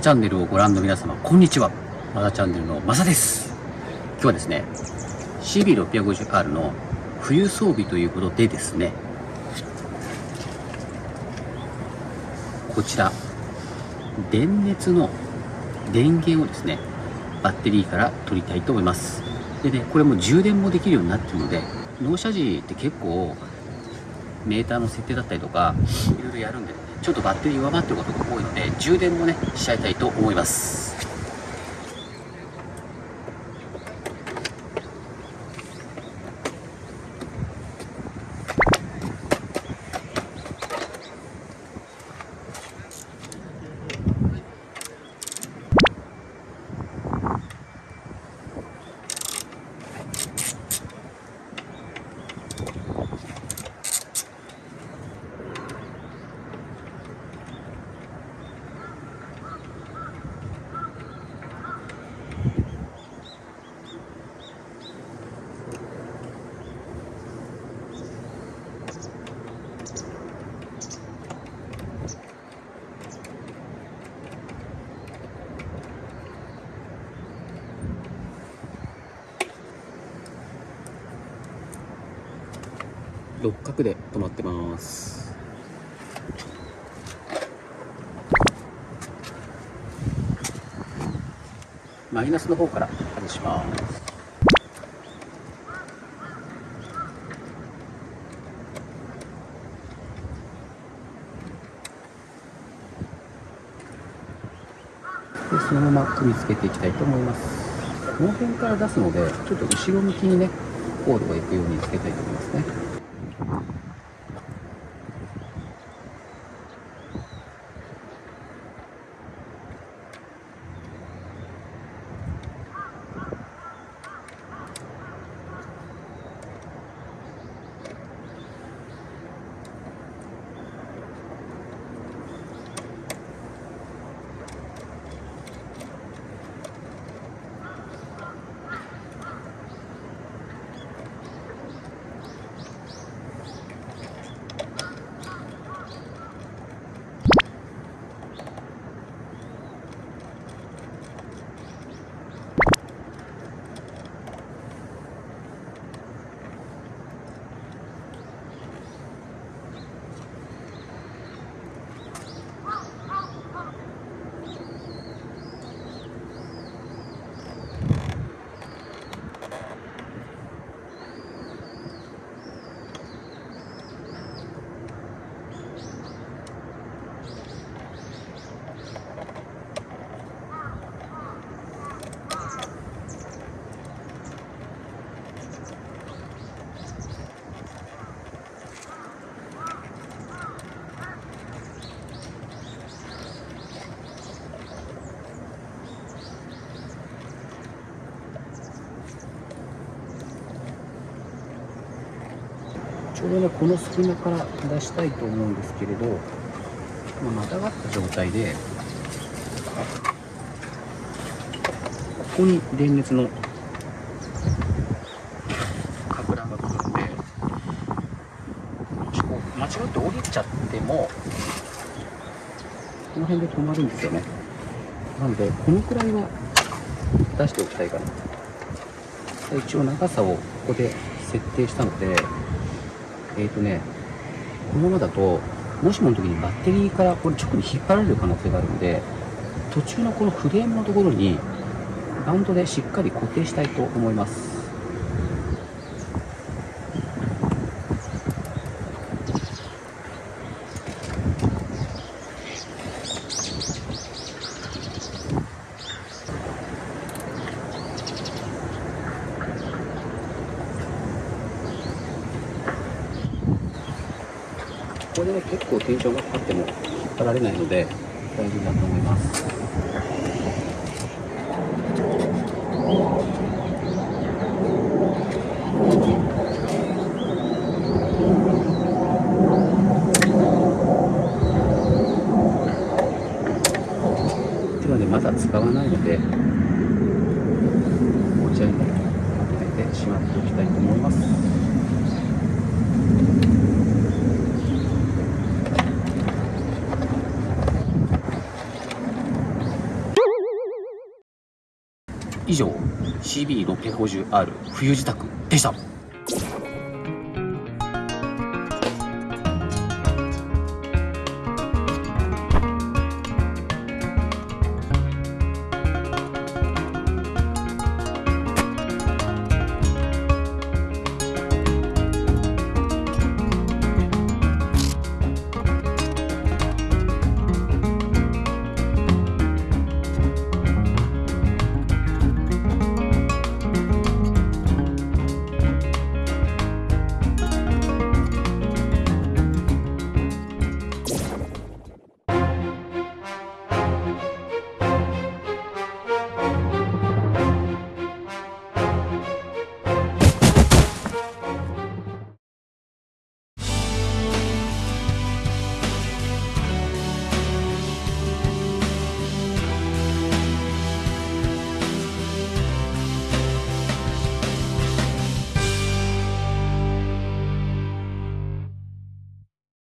チャンネルをご覧の皆様、こんにちは。マサチャンネルのマサです。今日はですね、CB650R の冬装備ということでですね、こちら、電熱の電源をですね、バッテリーから取りたいと思います。でね、これも充電もできるようになってるので、納車時って結構、メーターの設定だったりとか、いろいろやるんで、ね、ちょっとバッテリー弱まってることが多いので、充電もね、しちゃいたいと思います。六角で止まってます。マイナスの方から外します。でそのまま組み付けていきたいと思います。この辺から出すのでちょっと後ろ向きにねコードがいくようにつけたいと思いますね。ちょうどねこの隙間から出したいと思うんですけれど、ま、またがった状態でここに電熱の格段が来るんで間違って降りちゃってもこの辺で止まるんですよね。なのでこのくらいは出しておきたいかな。一応長さをここで設定したのでえっ、ー、とね、このままだと、もしもの時にバッテリーからこれ直に引っ張られる可能性があるので、途中のこのフレームのところに、バンドでしっかり固定したいと思います。これでね結構テンションがかかっても引っ張られないので大丈夫だと思います。ではねまだ使わないのでこちらにまとめてしまっておきたいと思います。以上 CB650R 冬支度でした。